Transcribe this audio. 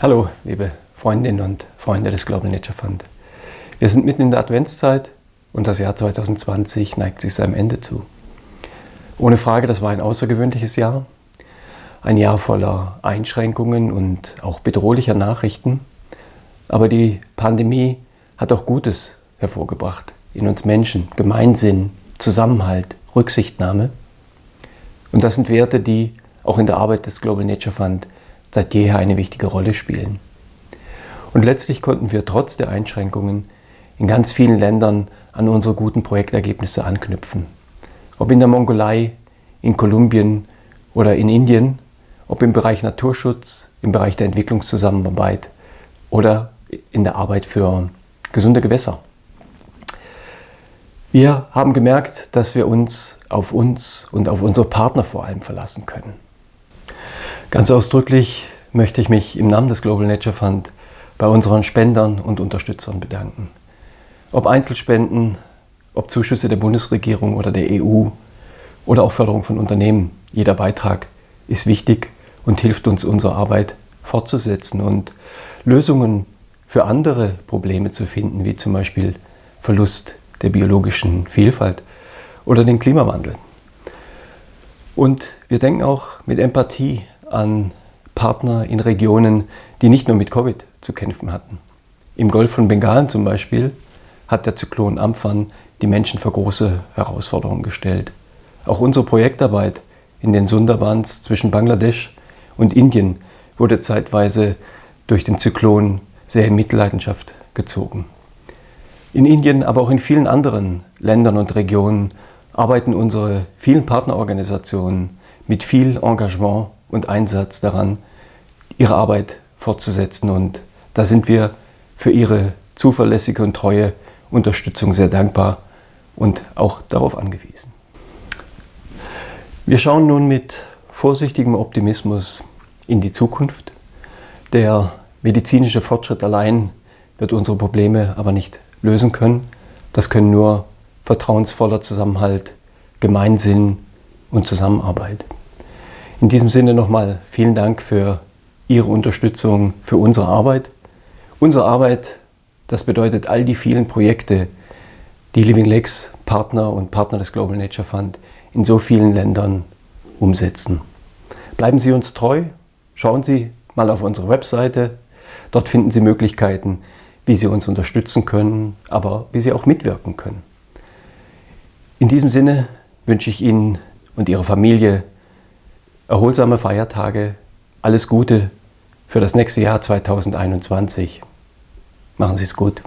Hallo, liebe Freundinnen und Freunde des Global Nature Fund. Wir sind mitten in der Adventszeit und das Jahr 2020 neigt sich seinem Ende zu. Ohne Frage, das war ein außergewöhnliches Jahr. Ein Jahr voller Einschränkungen und auch bedrohlicher Nachrichten. Aber die Pandemie hat auch Gutes hervorgebracht in uns Menschen. Gemeinsinn, Zusammenhalt, Rücksichtnahme. Und das sind Werte, die auch in der Arbeit des Global Nature Fund seit jeher eine wichtige Rolle spielen. Und letztlich konnten wir trotz der Einschränkungen in ganz vielen Ländern an unsere guten Projektergebnisse anknüpfen. Ob in der Mongolei, in Kolumbien oder in Indien, ob im Bereich Naturschutz, im Bereich der Entwicklungszusammenarbeit oder in der Arbeit für gesunde Gewässer. Wir haben gemerkt, dass wir uns auf uns und auf unsere Partner vor allem verlassen können. Ganz ausdrücklich möchte ich mich im Namen des Global Nature Fund bei unseren Spendern und Unterstützern bedanken. Ob Einzelspenden, ob Zuschüsse der Bundesregierung oder der EU oder auch Förderung von Unternehmen, jeder Beitrag ist wichtig und hilft uns, unsere Arbeit fortzusetzen und Lösungen für andere Probleme zu finden, wie zum Beispiel Verlust der biologischen Vielfalt oder den Klimawandel. Und wir denken auch mit Empathie an Partner in Regionen, die nicht nur mit Covid zu kämpfen hatten. Im Golf von Bengalen zum Beispiel hat der Zyklon Amphan die Menschen vor große Herausforderungen gestellt. Auch unsere Projektarbeit in den Sundarbans zwischen Bangladesch und Indien wurde zeitweise durch den Zyklon sehr in Mitleidenschaft gezogen. In Indien, aber auch in vielen anderen Ländern und Regionen arbeiten unsere vielen Partnerorganisationen mit viel Engagement und Einsatz daran, ihre Arbeit fortzusetzen. Und da sind wir für ihre zuverlässige und treue Unterstützung sehr dankbar und auch darauf angewiesen. Wir schauen nun mit vorsichtigem Optimismus in die Zukunft. Der medizinische Fortschritt allein wird unsere Probleme aber nicht lösen können. Das können nur vertrauensvoller Zusammenhalt, Gemeinsinn und Zusammenarbeit. In diesem Sinne nochmal vielen Dank für Ihre Unterstützung für unsere Arbeit. Unsere Arbeit, das bedeutet all die vielen Projekte, die Living Lakes Partner und Partner des Global Nature Fund in so vielen Ländern umsetzen. Bleiben Sie uns treu, schauen Sie mal auf unsere Webseite. Dort finden Sie Möglichkeiten, wie Sie uns unterstützen können, aber wie Sie auch mitwirken können. In diesem Sinne wünsche ich Ihnen und Ihrer Familie erholsame Feiertage, alles Gute für das nächste Jahr 2021. Machen Sie es gut.